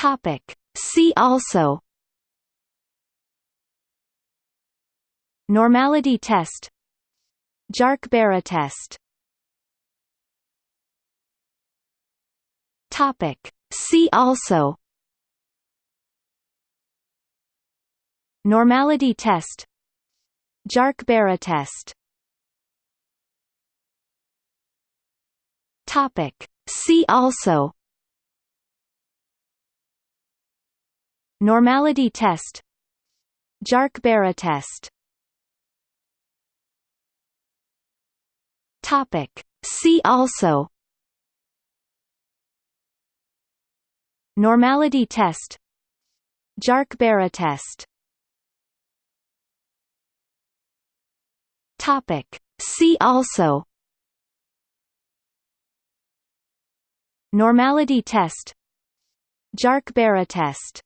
Topic. See also Normality test Jarque-Bera test Topic. See also Normality test Jarque-Bera test Topic. See also Normality test. Jarque-Bera test. Topic. See also. Normality test. Jarque-Bera test. Topic. See also. Normality test. Jarque-Bera test